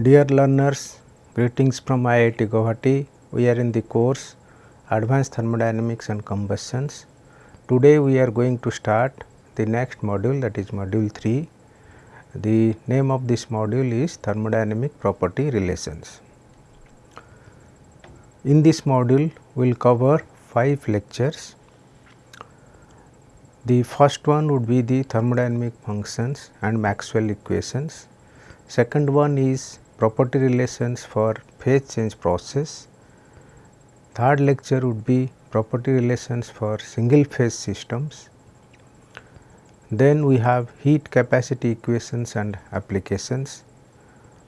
Dear learners, greetings from IIT Guwahati. We are in the course Advanced Thermodynamics and Combustions. Today we are going to start the next module that is module 3. The name of this module is thermodynamic property relations. In this module we will cover 5 lectures. The first one would be the thermodynamic functions and Maxwell equations. Second one is property relations for phase change process. Third lecture would be property relations for single phase systems. Then we have heat capacity equations and applications.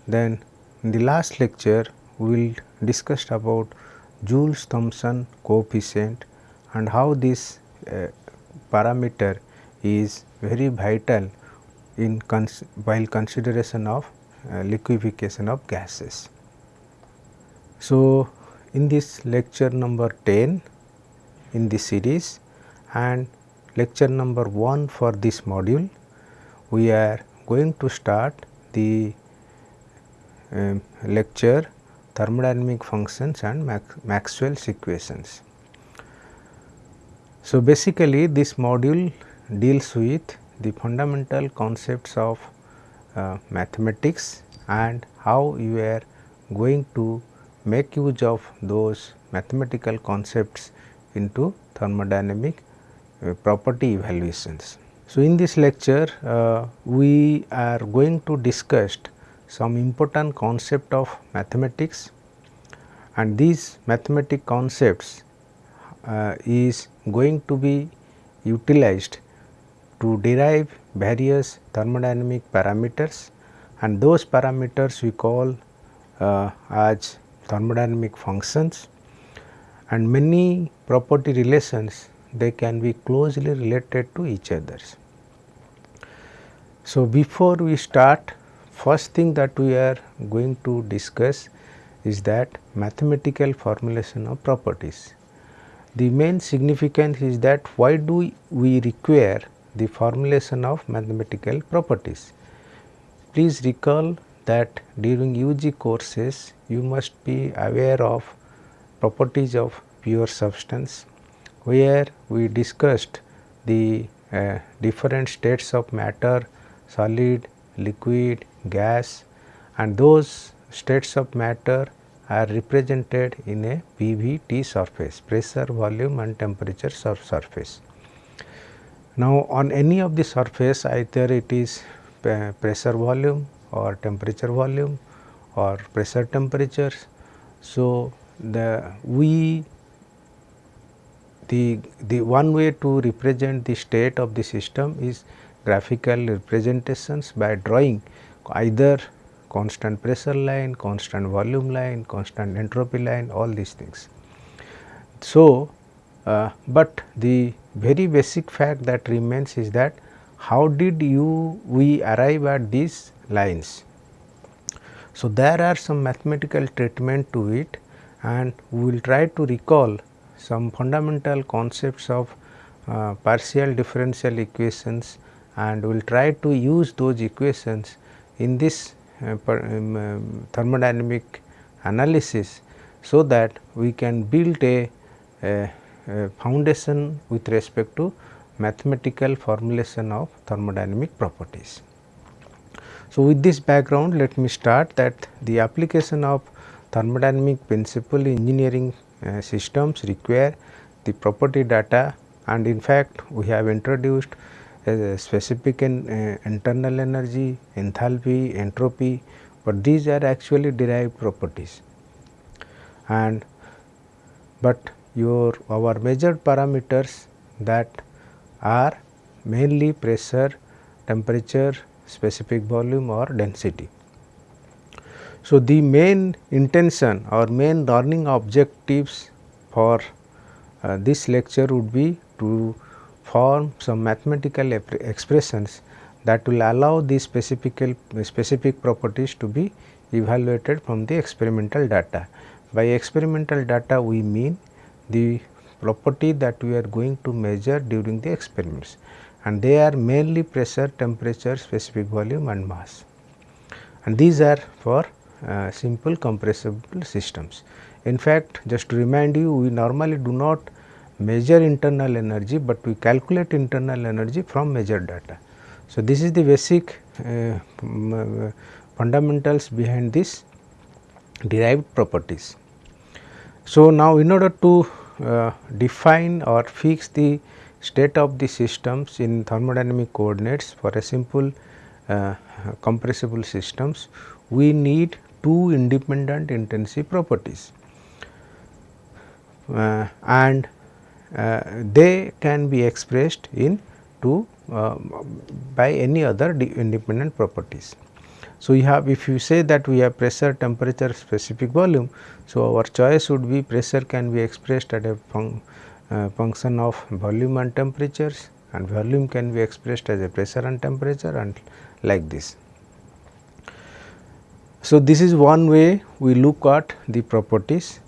Then in the last lecture we will discuss about Joule Thomson coefficient and how this uh, parameter is very vital in cons while consideration of liquefaction of gases. So, in this lecture number 10 in this series and lecture number 1 for this module, we are going to start the uh, lecture thermodynamic functions and Max Maxwell's equations. So, basically this module deals with the fundamental concepts of uh, mathematics and how you are going to make use of those mathematical concepts into thermodynamic uh, property evaluations. So, in this lecture uh, we are going to discuss some important concept of mathematics and these mathematic concepts uh, is going to be utilized to derive various thermodynamic parameters and those parameters we call uh, as thermodynamic functions and many property relations they can be closely related to each others. So, before we start first thing that we are going to discuss is that mathematical formulation of properties. The main significance is that why do we require the formulation of mathematical properties. Please recall that during UG courses you must be aware of properties of pure substance where we discussed the uh, different states of matter, solid, liquid, gas and those states of matter are represented in a PVT surface pressure, volume and temperature surface. Now, on any of the surface either it is pressure volume or temperature volume or pressure temperatures. So, the we the the one way to represent the state of the system is graphical representations by drawing either constant pressure line, constant volume line, constant entropy line all these things. So, uh, but the very basic fact that remains is that how did you we arrive at these lines. So, there are some mathematical treatment to it and we will try to recall some fundamental concepts of uh, partial differential equations and we will try to use those equations in this uh, per, um, um, thermodynamic analysis. So, that we can build a, a foundation with respect to mathematical formulation of thermodynamic properties. So, with this background let me start that the application of thermodynamic principle engineering uh, systems require the property data and in fact, we have introduced specific in, uh, internal energy, enthalpy, entropy, but these are actually derived properties and but your our measured parameters that are mainly pressure, temperature, specific volume or density. So, the main intention or main learning objectives for uh, this lecture would be to form some mathematical expressions that will allow these specific, specific properties to be evaluated from the experimental data. By experimental data we mean the property that we are going to measure during the experiments and they are mainly pressure, temperature, specific volume and mass and these are for uh, simple compressible systems. In fact, just to remind you we normally do not measure internal energy, but we calculate internal energy from measured data. So, this is the basic uh, uh fundamentals behind this derived properties. So, now in order to uh, define or fix the state of the systems in thermodynamic coordinates for a simple uh, compressible systems, we need two independent intensive properties uh, and uh, they can be expressed in two uh, by any other independent properties. So, you have if you say that we have pressure, temperature, specific volume. So, our choice would be pressure can be expressed at a uh, function of volume and temperatures and volume can be expressed as a pressure and temperature and like this. So, this is one way we look at the properties.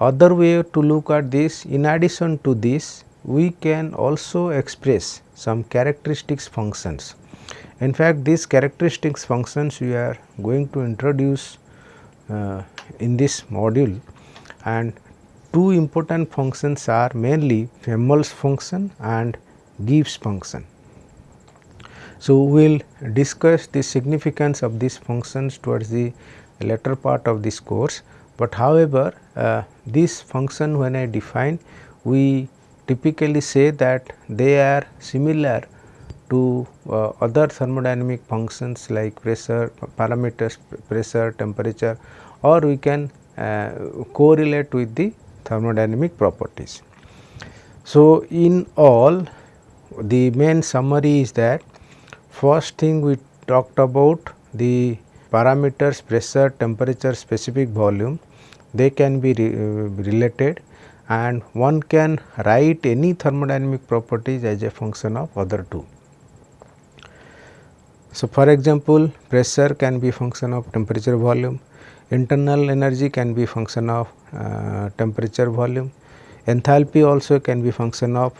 Other way to look at this in addition to this we can also express some characteristics functions. In fact, these characteristics functions we are going to introduce uh, in this module and two important functions are mainly Helmholtz function and Gibbs function. So, we will discuss the significance of these functions towards the later part of this course, but however, uh, this function when I define we typically say that they are similar to uh, other thermodynamic functions like pressure parameters pressure temperature or we can uh, correlate with the thermodynamic properties. So, in all the main summary is that First thing we talked about the parameters pressure, temperature, specific volume they can be re, uh, related and one can write any thermodynamic properties as a function of other two. So, for example, pressure can be function of temperature volume, internal energy can be function of uh, temperature volume, enthalpy also can be function of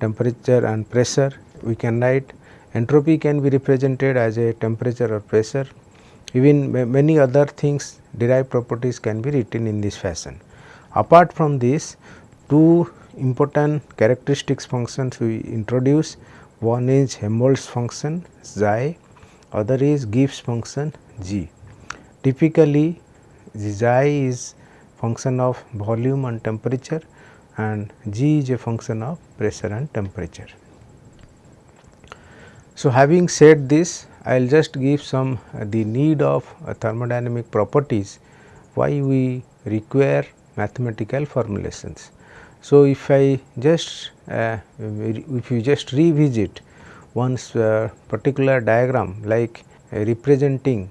temperature and pressure. We can write Entropy can be represented as a temperature or pressure. Even many other things derived properties can be written in this fashion. Apart from this, two important characteristics functions we introduce. One is Helmholtz function xi, other is Gibbs function g. Typically, xi is function of volume and temperature and g is a function of pressure and temperature. So, having said this I will just give some uh, the need of uh, thermodynamic properties why we require mathematical formulations. So, if I just uh, if you just revisit one uh, particular diagram like uh, representing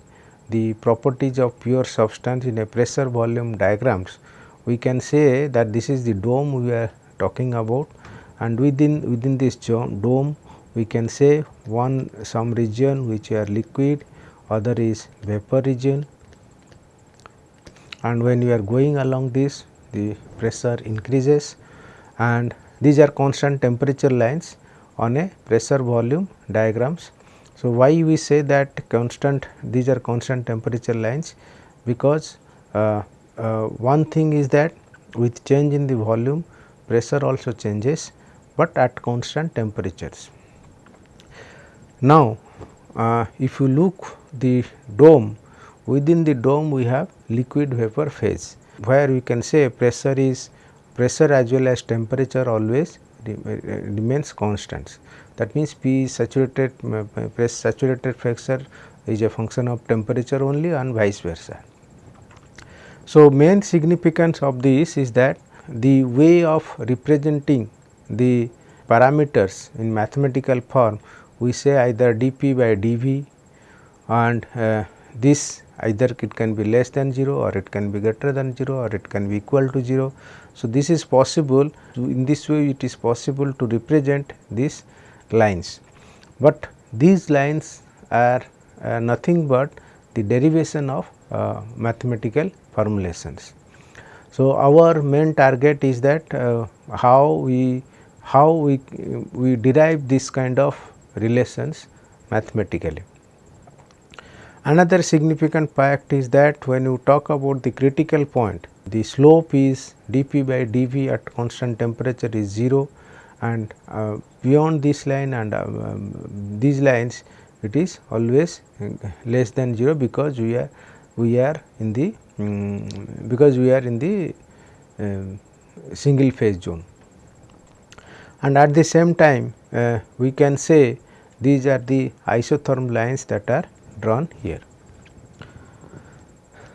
the properties of pure substance in a pressure volume diagrams, we can say that this is the dome we are talking about. And within within this dome we can say one some region which are liquid other is vapor region. And when you are going along this the pressure increases and these are constant temperature lines on a pressure volume diagrams. So, why we say that constant these are constant temperature lines because uh, uh, one thing is that with change in the volume pressure also changes, but at constant temperatures. Now, uh, if you look the dome within the dome we have liquid vapor phase where we can say pressure is pressure as well as temperature always remains constant. That means P saturated press saturated pressure is a function of temperature only and vice versa. So, main significance of this is that the way of representing the parameters in mathematical form we say either dp by dv and uh, this either it can be less than 0 or it can be greater than 0 or it can be equal to 0. So, this is possible in this way it is possible to represent these lines, but these lines are uh, nothing but the derivation of uh, mathematical formulations. So, our main target is that uh, how we how we we derive this kind of relations mathematically. Another significant fact is that when you talk about the critical point, the slope is dp by dv at constant temperature is 0 and uh, beyond this line and uh, um, these lines it is always uh, less than 0 because we are we are in the um, because we are in the um, single phase zone. And at the same time uh, we can say these are the isotherm lines that are drawn here.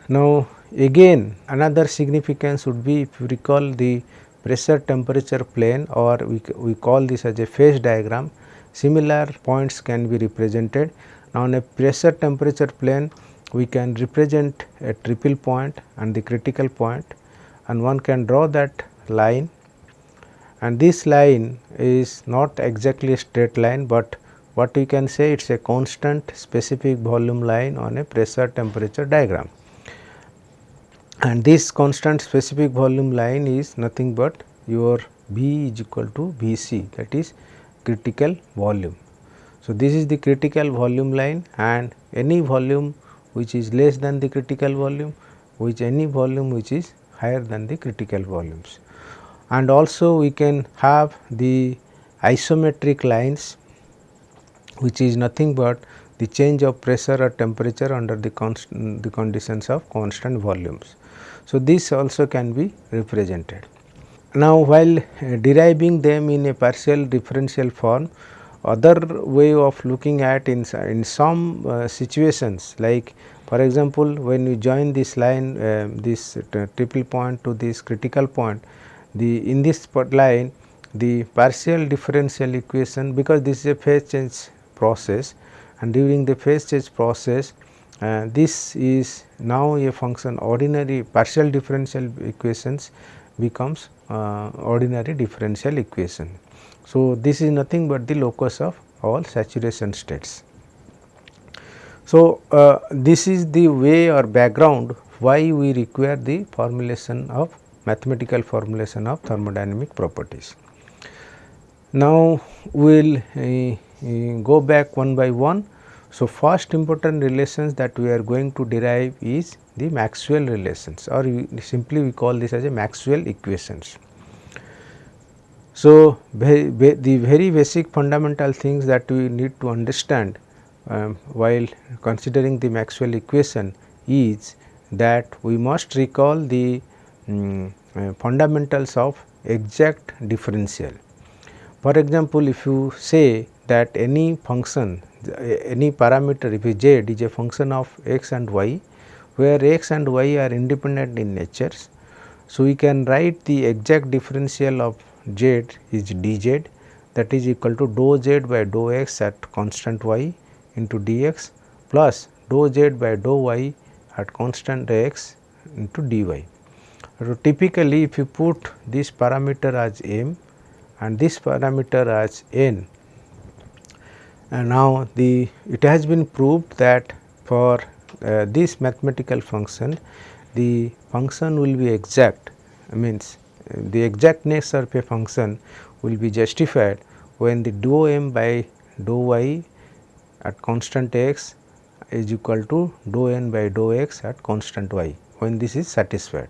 Now, again another significance would be if you recall the pressure temperature plane or we, we call this as a phase diagram similar points can be represented. Now, on a pressure temperature plane we can represent a triple point and the critical point and one can draw that line and this line is not exactly a straight line, but what we can say it is a constant specific volume line on a pressure temperature diagram. And this constant specific volume line is nothing but your B is equal to V c that is critical volume. So, this is the critical volume line and any volume which is less than the critical volume which any volume which is higher than the critical volumes and also we can have the isometric lines which is nothing but the change of pressure or temperature under the constant the conditions of constant volumes. So, this also can be represented. Now, while deriving them in a partial differential form other way of looking at in, in some uh, situations like for example, when you join this line uh, this uh, triple point to this critical point the in this line the partial differential equation because this is a phase change process and during the phase change process uh, this is now a function ordinary partial differential equations becomes uh, ordinary differential equation. So, this is nothing but the locus of all saturation states. So, uh, this is the way or background why we require the formulation of mathematical formulation of thermodynamic properties. Now, we will uh, go back one by one. So, first important relations that we are going to derive is the Maxwell relations or simply we call this as a Maxwell equations. So, the very basic fundamental things that we need to understand um, while considering the Maxwell equation is that we must recall the um, uh, fundamentals of exact differential. For example, if you say that any function any parameter if z is a function of x and y where x and y are independent in natures. So, we can write the exact differential of z is dz that is equal to dou z by dou x at constant y into dx plus dou z by dou y at constant x into dy. So, typically if you put this parameter as m and this parameter as n and now the it has been proved that for uh, this mathematical function the function will be exact means the exactness of a function will be justified when the dou m by dou y at constant x is equal to dou n by dou x at constant y when this is satisfied.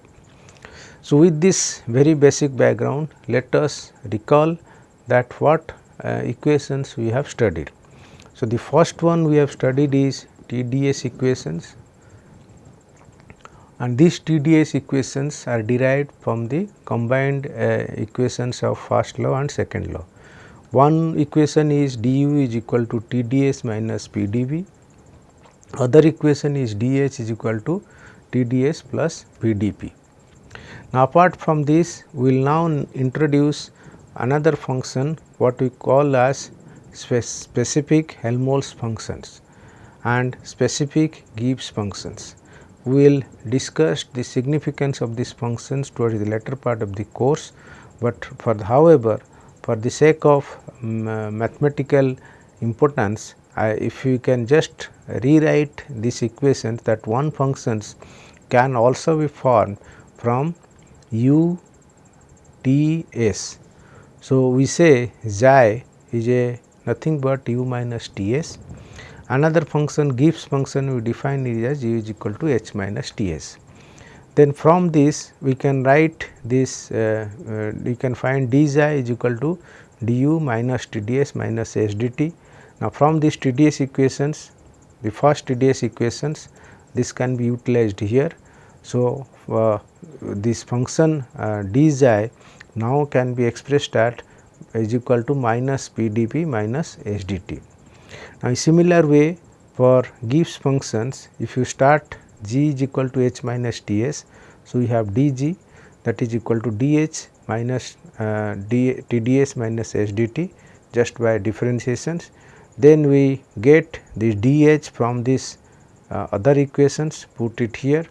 So, with this very basic background let us recall that what uh, equations we have studied. So, the first one we have studied is TDS equations and these TDS equations are derived from the combined uh, equations of first law and second law. One equation is du is equal to TDS minus PdV, other equation is dH is equal to TDS plus PdP. Now, apart from this we will now introduce another function what we call as spe specific Helmholtz functions and specific Gibbs functions. We will discuss the significance of these functions towards the latter part of the course, but for the, however, for the sake of um, uh, mathematical importance I, if you can just rewrite this equation that one functions can also be formed from u t s. So, we say xi is a nothing but u minus t s another function Gibbs function we define is as u is equal to h minus T s. Then from this we can write this uh, uh, we can find d is equal to du minus T d s minus s d t. Now, from these T d s equations the first T d s equations this can be utilized here. So, uh, this function uh, now can be expressed at is equal to minus p d p minus s d t. Now, in similar way for Gibbs functions if you start g is equal to h minus t s. So, we have d g that is equal to d h minus uh, d t d s minus s d t just by differentiations. Then we get this d h from this uh, other equations put it here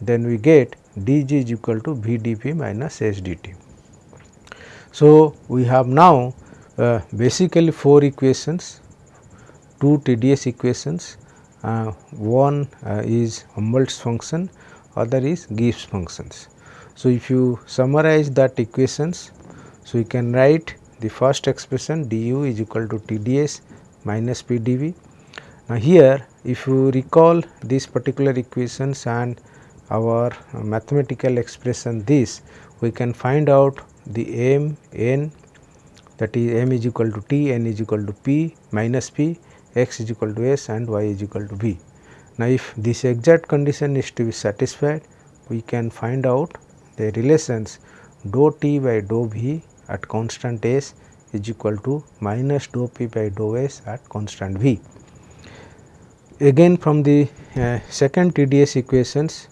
then we get d g is equal to v d p minus s d t. So, we have now uh, basically 4 equations, 2 TDS equations, uh, one uh, is Humboldt's function, other is Gibbs functions. So, if you summarize that equations, so you can write the first expression du is equal to TDS minus PdV. Now, here if you recall these particular equations and our mathematical expression this, we can find out the m n that is m is equal to t, n is equal to p minus p, x is equal to s and y is equal to b. Now, if this exact condition is to be satisfied, we can find out the relations dou t by dou v at constant s is equal to minus dou p by dou s at constant v. Again from the uh, second TDS equations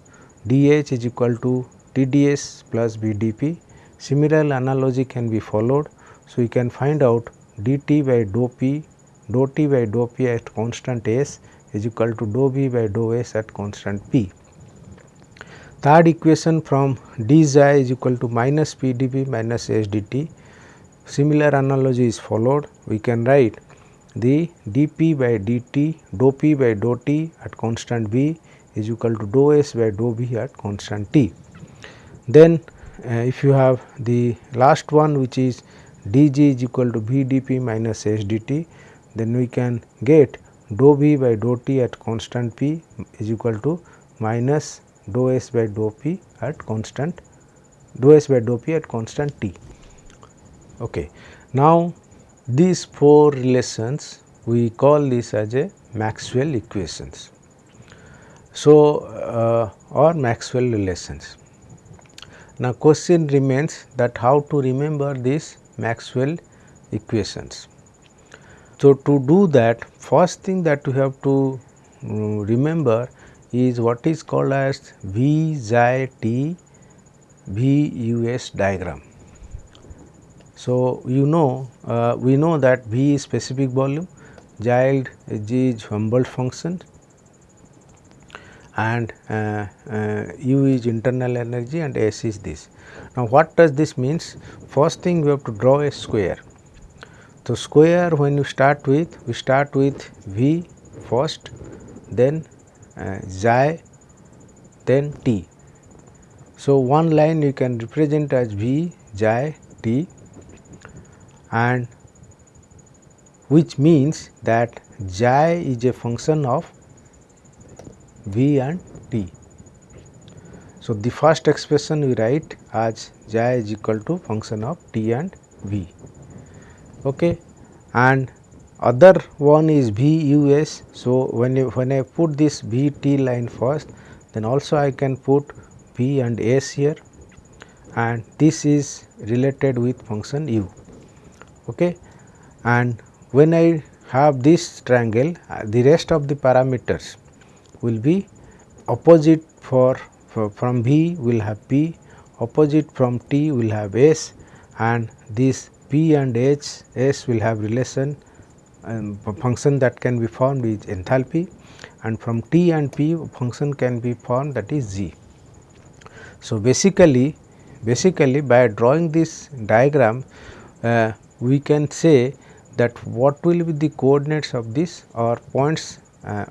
dH is equal to TDS plus VDP Similar analogy can be followed. So, we can find out dt by dou p dou t by dou p at constant s is equal to dou v by dou s at constant p. Third equation from d xi is equal to minus p dv minus s dt. Similar analogy is followed. We can write the dp by dt dou p by dou t at constant v is equal to dou s by dou v at constant t. Then if you have the last one which is dg is equal to v dp minus s dt then we can get dou v by dou t at constant p is equal to minus dou s by dou p at constant dou s by dou p at constant t. Okay. Now, these four relations we call this as a Maxwell equations. So, uh, or Maxwell relations. Now, question remains that how to remember these Maxwell equations. So, to do that first thing that you have to um, remember is what is called as V xi t V u s diagram. So, you know uh, we know that V is specific volume, Gild is Humboldt function and uh, uh, U is internal energy and S is this. Now, what does this means? First thing we have to draw a square. So, square when you start with, we start with V first, then uh, xi, then t. So, one line you can represent as V xi t and which means that xi is a function of v and t. So, the first expression we write as j is equal to function of t and v okay. and other one is v u s. So, when you, when I put this v t line first then also I can put v and s here and this is related with function u okay. and when I have this triangle uh, the rest of the parameters will be opposite for, for from B will have P, opposite from T will have S and this P and H S will have relation um, function that can be formed is enthalpy and from T and P function can be formed that is G. So, basically basically by drawing this diagram uh, we can say that what will be the coordinates of this or points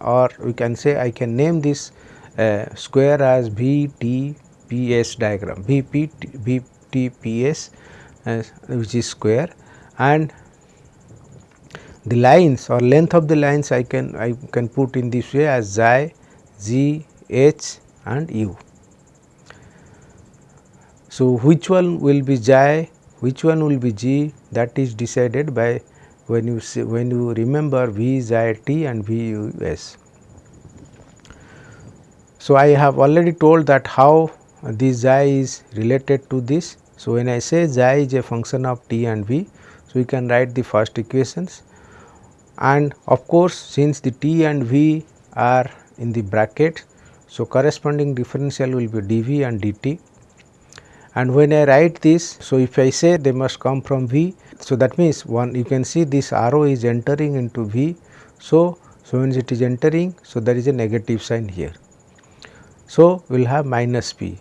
or we can say I can name this uh, square as V T P S diagram. V P T, V T P S uh, which is square. And the lines or length of the lines I can I can put in this way as xi, z, h and u. So, which one will be xi, which one will be g? That is decided by when you see when you remember v xi t and v u s. So, I have already told that how this xi is related to this. So, when I say xi is a function of t and v, so we can write the first equations and of course, since the t and v are in the bracket. So, corresponding differential will be dv and dt and when I write this. So, if I say they must come from v. So, that means one you can see this arrow is entering into v. So, so when it is entering so there is a negative sign here. So, we will have minus p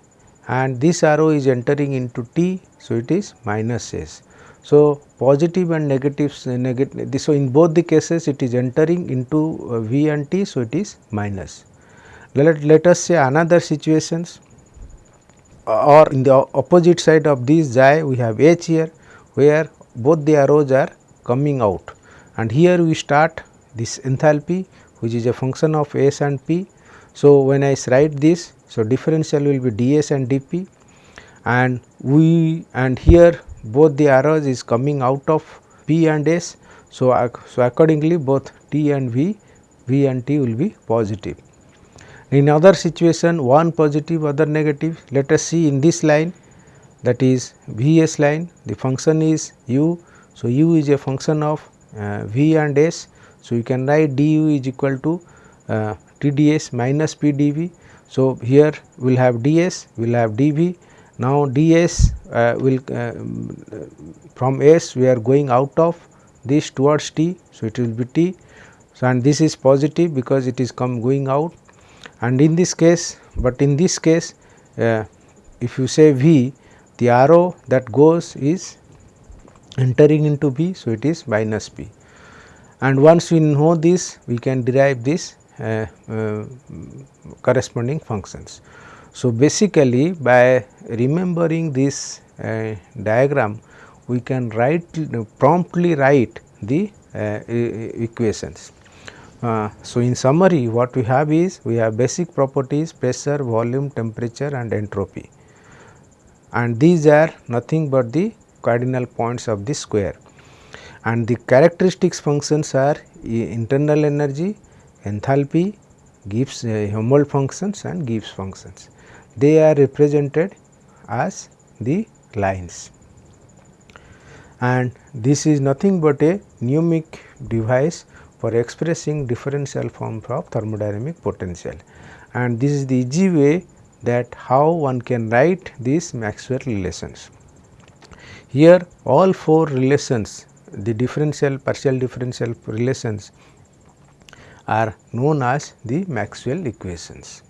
and this arrow is entering into t. So, it is minus s. So, positive and negative, negative so in both the cases it is entering into uh, V and T. So, it is minus. Let, let us say another situations or in the opposite side of this xi we have H here where both the arrows are coming out and here we start this enthalpy which is a function of S and P. So, when I write this so differential will be ds and dp and we and here both the arrows is coming out of P and S. So, so accordingly both T and V, V and T will be positive. In other situation one positive other negative let us see in this line that is V S line the function is u. So, u is a function of uh, V and S. So, you can write du is equal to uh, T d s minus P d v. So, here we will have ds, we will have dv now, ds uh, will uh, from S we are going out of this towards t. So, it will be t so, and this is positive because it is come going out and in this case, but in this case uh, if you say v the arrow that goes is entering into b. So, it is minus B and once we know this we can derive this uh, uh, corresponding functions. So, basically by remembering this uh, diagram we can write promptly write the uh, equations. Uh, so, in summary what we have is we have basic properties pressure, volume, temperature and entropy and these are nothing but the cardinal points of the square. And the characteristics functions are internal energy, enthalpy, Gibbs uh, Helmholtz functions and Gibbs functions. They are represented as the lines. And this is nothing but a mnemonic device for expressing differential form of thermodynamic potential. And this is the easy way that how one can write these Maxwell relations. Here all four relations the differential partial differential relations are known as the Maxwell equations.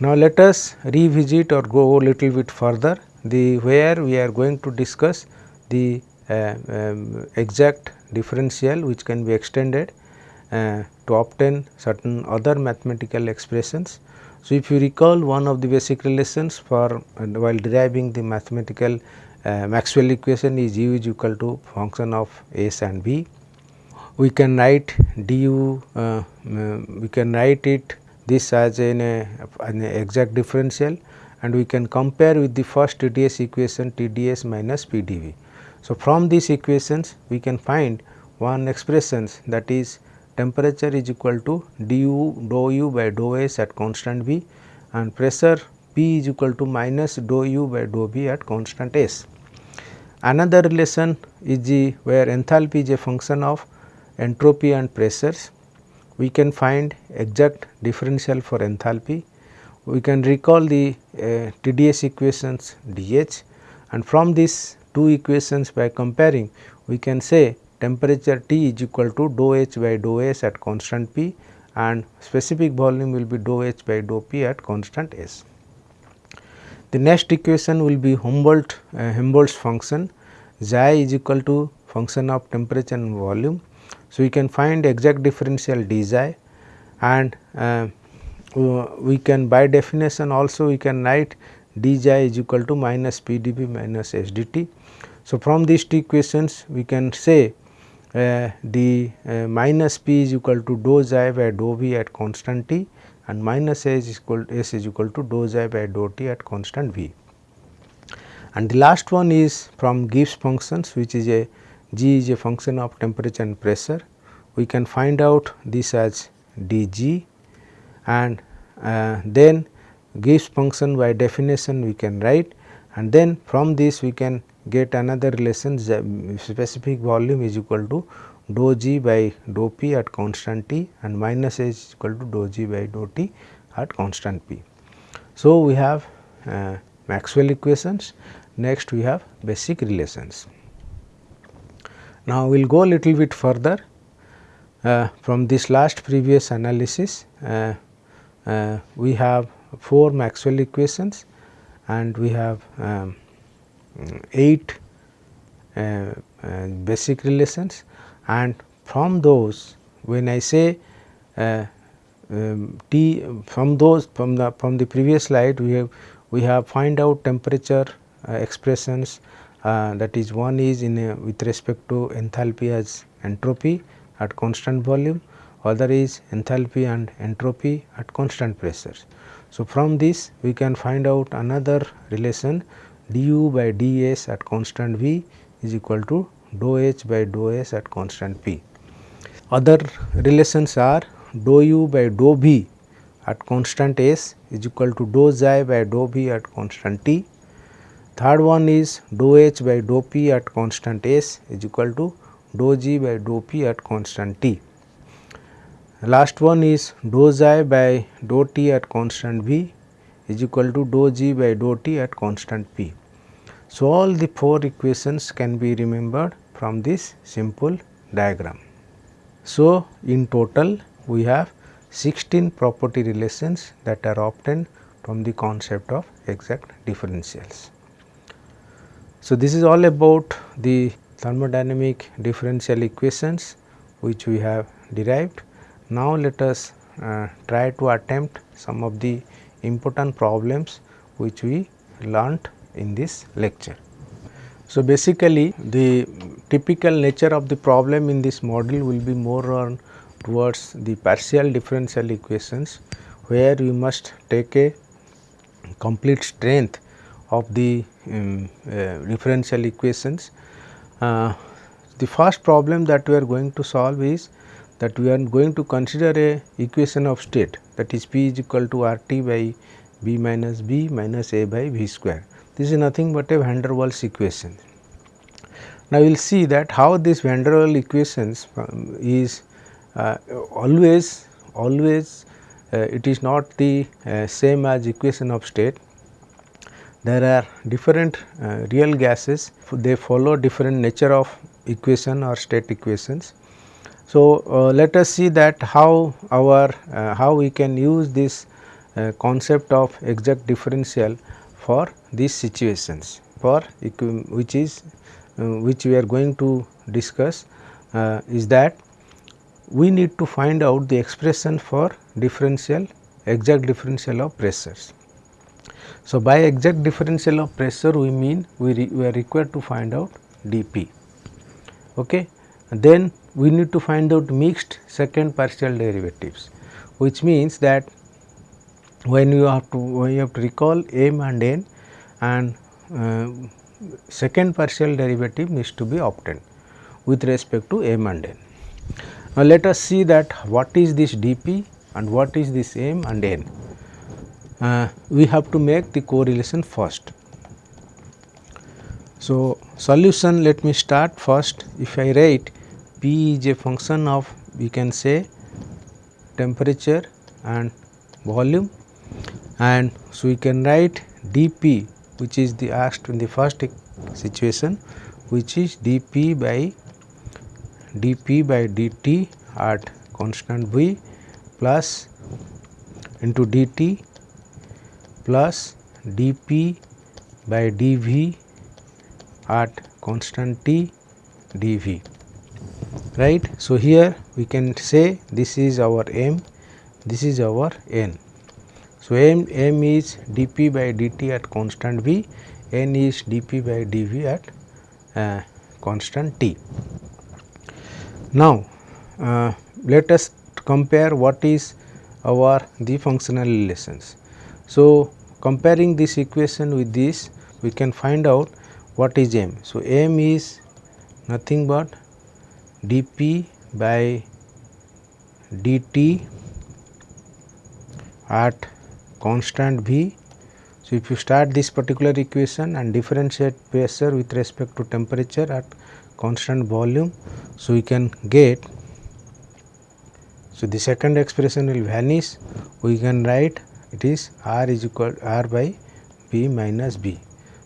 Now, let us revisit or go a little bit further the where we are going to discuss the uh, um, exact differential which can be extended uh, to obtain certain other mathematical expressions. So, if you recall one of the basic relations for while deriving the mathematical uh, Maxwell equation is u is equal to function of s and b. We can write du, uh, we can write it this as an, an exact differential and we can compare with the first TDS equation TDS minus PdV. So, from these equations we can find one expressions that is temperature is equal to du dou u by dou s at constant V and pressure P is equal to minus dou u by dou V at constant S. Another relation is the where enthalpy is a function of entropy and pressures we can find exact differential for enthalpy. We can recall the uh, TDS equations dH and from these two equations by comparing we can say temperature T is equal to dou H by dou S at constant P and specific volume will be dou H by dou P at constant S. The next equation will be Humboldt uh, Helmholtz function xi is equal to function of temperature and volume so, we can find exact differential d xi and uh, we can by definition also we can write d xi is equal to minus p dv minus s dt. So, from these two equations we can say uh, the uh, minus p is equal to dou xi by dou v at constant t and minus s is equal s is equal to dou xi by dou t at constant v. And the last one is from Gibbs functions which is a g is a function of temperature and pressure. We can find out this as dg and uh, then Gibbs function by definition we can write and then from this we can get another relation specific volume is equal to dou g by dou p at constant t and minus h is equal to dou g by dou t at constant p. So, we have uh, Maxwell equations next we have basic relations. Now, we will go a little bit further uh, from this last previous analysis uh, uh, we have 4 Maxwell equations and we have um, 8 uh, uh, basic relations. And from those when I say uh, um, T from those from the from the previous slide we have we have find out temperature expressions. That is one is in a, with respect to enthalpy as entropy at constant volume. Other is enthalpy and entropy at constant pressures. So, from this we can find out another relation du by ds at constant V is equal to dou h by dou s at constant P. Other relations are dou u by dou v at constant s is equal to dou xi by dou v at constant t. Third one is dou h by dou p at constant s is equal to dou g by dou p at constant t. Last one is dou xi by dou t at constant v is equal to dou g by dou t at constant p. So, all the 4 equations can be remembered from this simple diagram. So, in total we have 16 property relations that are obtained from the concept of exact differentials. So, this is all about the thermodynamic differential equations which we have derived. Now, let us uh, try to attempt some of the important problems which we learnt in this lecture. So, basically the typical nature of the problem in this model will be more on towards the partial differential equations where we must take a complete strength of the um, uh, differential equations. Uh, the first problem that we are going to solve is that we are going to consider a equation of state that is P is equal to R t by B minus B minus A by V square. This is nothing but a van der Waals equation. Now, we will see that how this van der Waals equations um, is uh, always always uh, it is not the uh, same as equation of state. There are different uh, real gases they follow different nature of equation or state equations. So, uh, let us see that how our uh, how we can use this concept of exact differential for these situations for which is uh, which we are going to discuss uh, is that we need to find out the expression for differential exact differential of pressures. So, by exact differential of pressure we mean we, re, we are required to find out dP. Okay. Then we need to find out mixed second partial derivatives which means that when you have to when you have to recall m and n and uh, second partial derivative needs to be obtained with respect to m and n. Now, let us see that what is this dp and what is this m and n. Uh, we have to make the correlation first. So, solution let me start first if I write p is a function of we can say temperature and volume. And so we can write dp which is the asked in the first situation which is dp by dp by dt at constant v plus into dt plus dp by dv at constant t dv right. So, here we can say this is our m this is our n so, m, m is dp by dt at constant v, n is dp by dv at uh, constant t. Now, uh, let us compare what is our the functional relations. So, comparing this equation with this we can find out what is m. So, m is nothing but dp by dt at constant v. So, if you start this particular equation and differentiate pressure with respect to temperature at constant volume. So, we can get so the second expression will vanish we can write it is r is equal r by b minus b.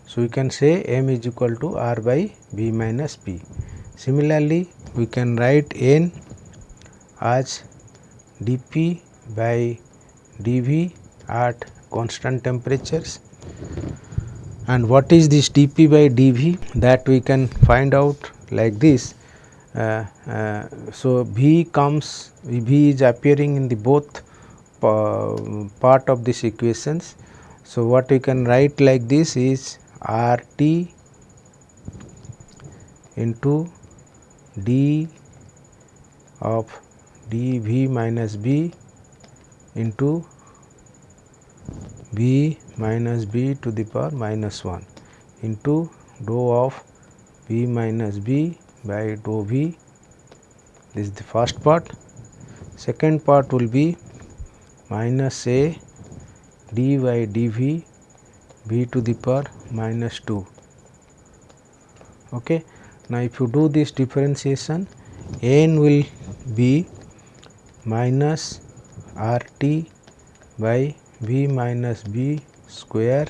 So, we can say m is equal to r by b minus b. Similarly, we can write n as dp by dv at constant temperatures and what is this dp by dv that we can find out like this. Uh, uh, so, v comes v is appearing in the both uh, part of this equations. So, what we can write like this is R t into d of d v minus b into b minus b to the power minus 1 into dou of b minus b by dou v this is the first part. Second part will be minus a d by dv v to the power minus 2. Okay. Now, if you do this differentiation n will be minus r t by v minus b square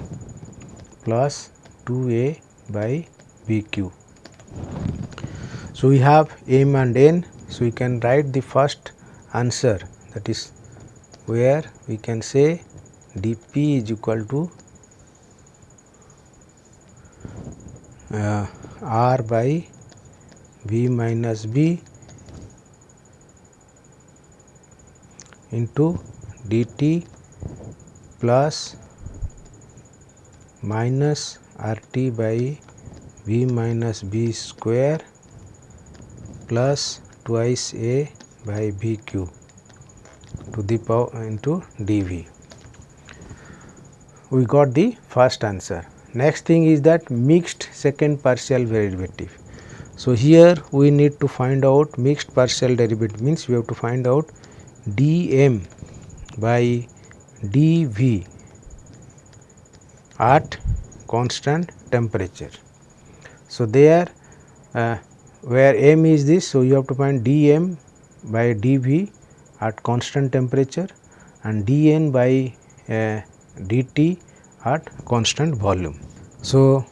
plus 2 a by b q. So, we have m and n. So, we can write the first answer that is where we can say dp is equal to uh, r by v minus b into dt plus minus RT by V minus B square plus twice A by VQ to the power into dV. We got the first answer. Next thing is that mixed second partial derivative. So, here we need to find out mixed partial derivative means we have to find out dm by dv at constant temperature. So, there uh, where m is this. So, you have to find dm by dv at constant temperature and dn by uh, dt at constant volume. So,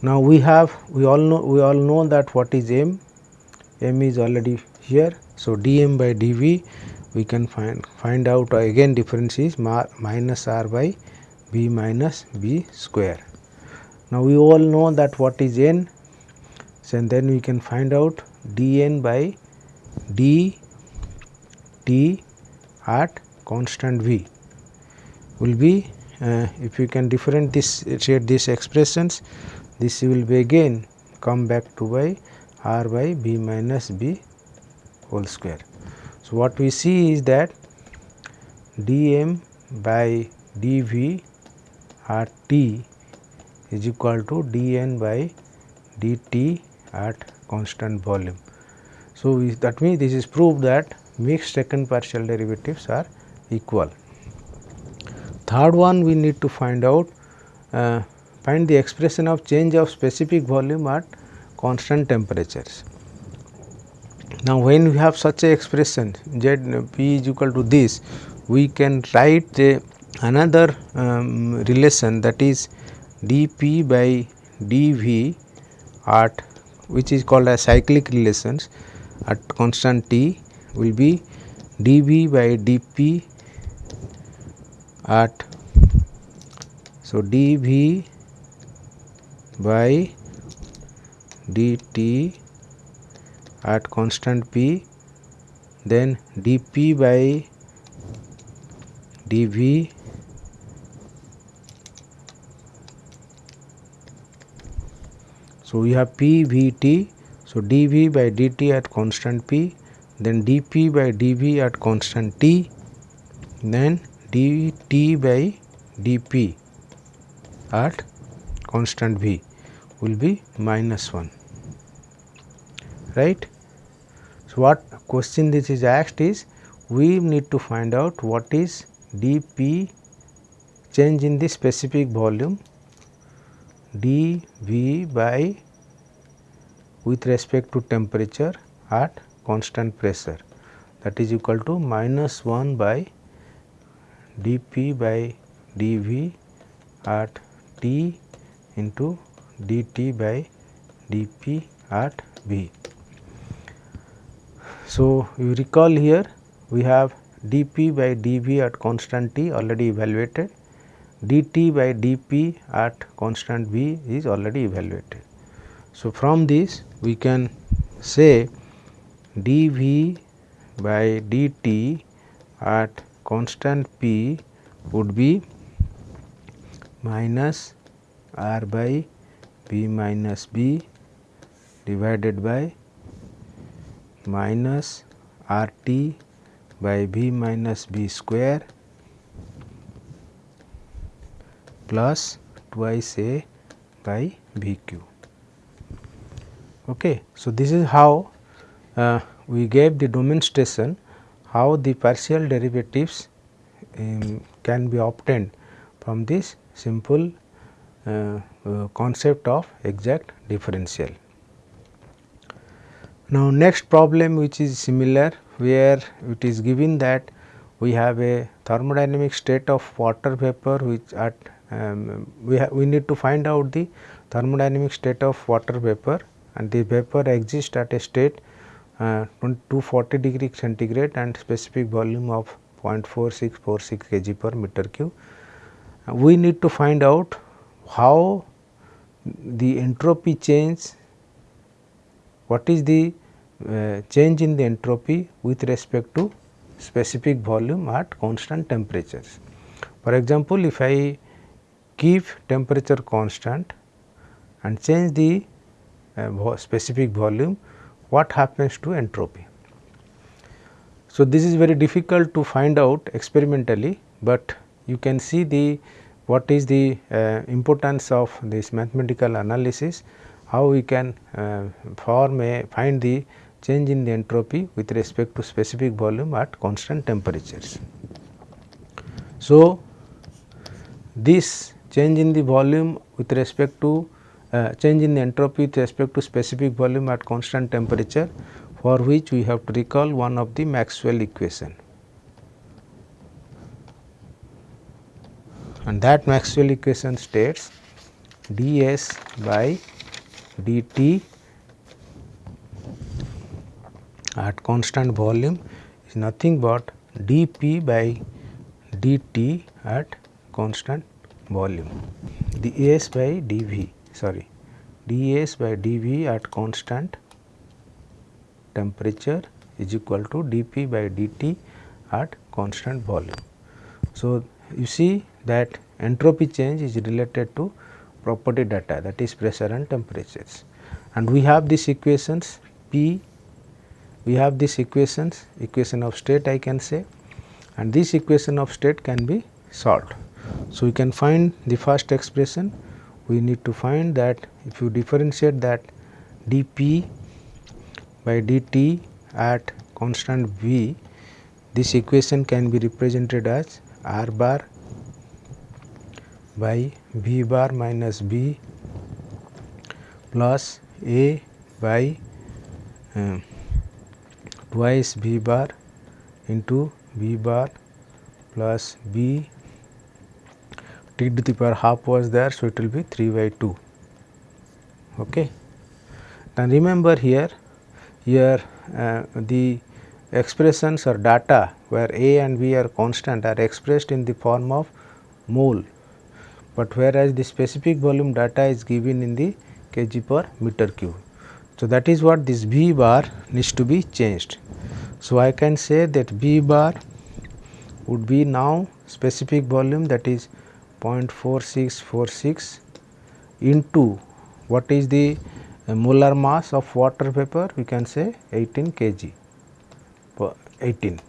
now we have we all know we all know that what is m m is already here. So, dm by dv we can find find out again difference is minus r by b minus b square. Now, we all know that what is n and then we can find out dn by d t at constant v will be Uh, if you can differentiate this these expressions this will be again come back to by r by b minus b whole square. So, what we see is that dm by dv at t is equal to dn by dt at constant volume. So, that means this is proved that mixed second partial derivatives are equal. Third one we need to find out uh, find the expression of change of specific volume at constant temperatures. Now, when we have such a expression z p is equal to this, we can write a, another um, relation that is dp by dv at which is called as cyclic relations at constant t will be dv by dp at so dv by dt at constant p then dp by dv So, we have P V T. So, dV by dt at constant P, then dP by dV at constant T, then dt by dP at constant V will be minus 1 right. So, what question this is asked is we need to find out what is dP change in the specific volume dV by with respect to temperature at constant pressure that is equal to minus 1 by dP by dV at T into dt by dP at V. So, you recall here we have dP by dV at constant T already evaluated, dt by dP at constant V is already evaluated. So, from this we can say dV by dt at constant P would be minus R by B minus B divided by minus R t by B minus B square plus twice A by B q. Okay. So, this is how uh, we gave the demonstration how the partial derivatives um, can be obtained from this simple uh, uh, concept of exact differential. Now, next problem which is similar where it is given that we have a thermodynamic state of water vapor which at um, we, we need to find out the thermodynamic state of water vapor and the vapor exists at a state uh, 240 degree centigrade and specific volume of 0.4646 kg per meter cube. Uh, we need to find out how the entropy change, what is the uh, change in the entropy with respect to specific volume at constant temperatures. For example, if I keep temperature constant and change the uh, specific volume, what happens to entropy. So, this is very difficult to find out experimentally, but you can see the what is the uh, importance of this mathematical analysis, how we can uh, form a find the change in the entropy with respect to specific volume at constant temperatures. So, this change in the volume with respect to uh, change in the entropy with respect to specific volume at constant temperature for which we have to recall one of the Maxwell equation. And that Maxwell equation states ds by dt at constant volume is nothing but dp by dt at constant volume ds by dv sorry ds by dv at constant temperature is equal to dp by dt at constant volume. So, you see that entropy change is related to property data that is pressure and temperatures and we have these equations P we have these equations equation of state I can say and this equation of state can be solved. So, we can find the first expression we need to find that if you differentiate that dP by dt at constant V this equation can be represented as R bar by V bar minus B plus A by uh, twice V bar into V bar plus B t to the power half was there. So, it will be 3 by 2. Okay. Now, remember here, here uh, the expressions or data where A and B are constant are expressed in the form of mole, but whereas the specific volume data is given in the kg per meter cube. So, that is what this V bar needs to be changed. So, I can say that V bar would be now specific volume that is 0.4646 into what is the a molar mass of water vapor we can say 18 kg per 18.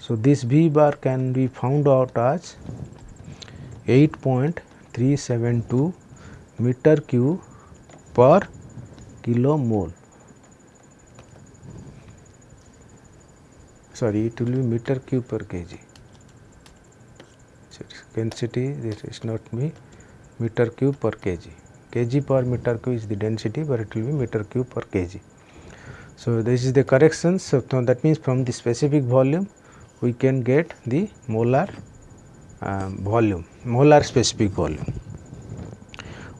So, this V bar can be found out as 8.372 meter cube per kilo mole. Sorry, it will be meter cube per kg. Density this is not me meter cube per kg. kg per meter cube is the density, but it will be meter cube per kg. So, this is the correction. So, that means from the specific volume we can get the molar uh, volume, molar specific volume.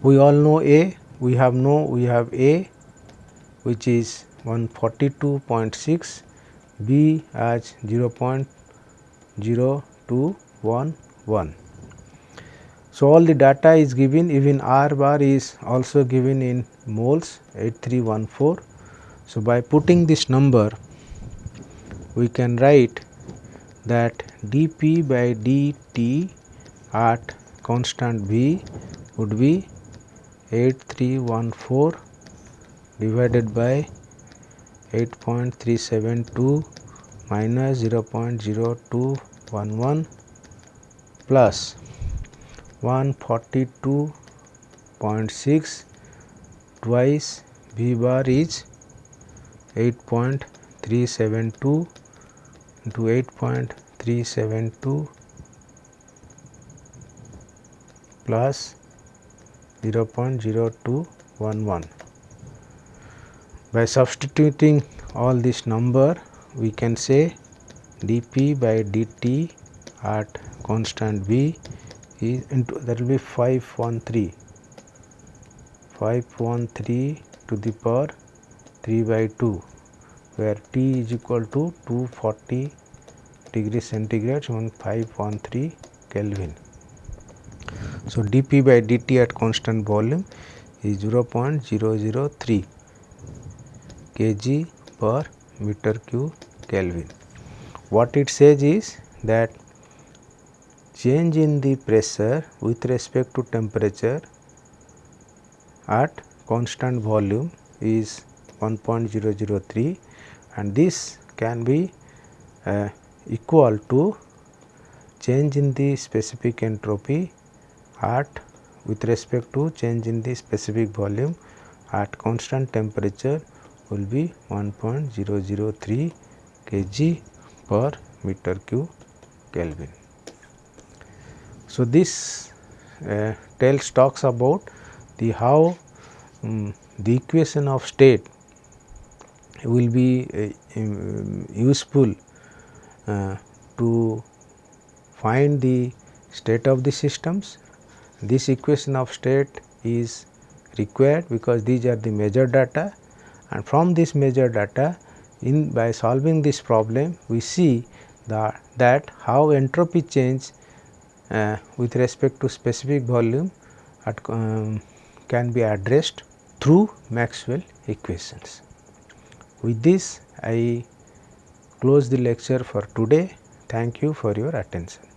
We all know A, we have know we have A which is 142.6, B as 0.0211. So, all the data is given even R bar is also given in moles 8314. So, by putting this number we can write that dP by dt at constant V would be 8314 divided by 8.372 minus 0.0211 plus 142.6 twice V bar is 8.372 into 8.372 plus 0.0211. By substituting all this number we can say dP by dt at constant V is into that will be 513 513 to the power 3 by 2 where T is equal to 240 degree centigrade 1513 Kelvin. So, dP by dt at constant volume is 0.003 kg per meter cube Kelvin. What it says is that change in the pressure with respect to temperature at constant volume is 1.003 and this can be uh, equal to change in the specific entropy at with respect to change in the specific volume at constant temperature will be 1.003 kg per meter cube Kelvin. So, this uh, tells talks about the how um, the equation of state will be uh, um, useful uh, to find the state of the systems. This equation of state is required because these are the measure data and from this measure data in by solving this problem we see the, that how entropy change with respect to specific volume at, um, can be addressed through Maxwell equations. With this I close the lecture for today. Thank you for your attention.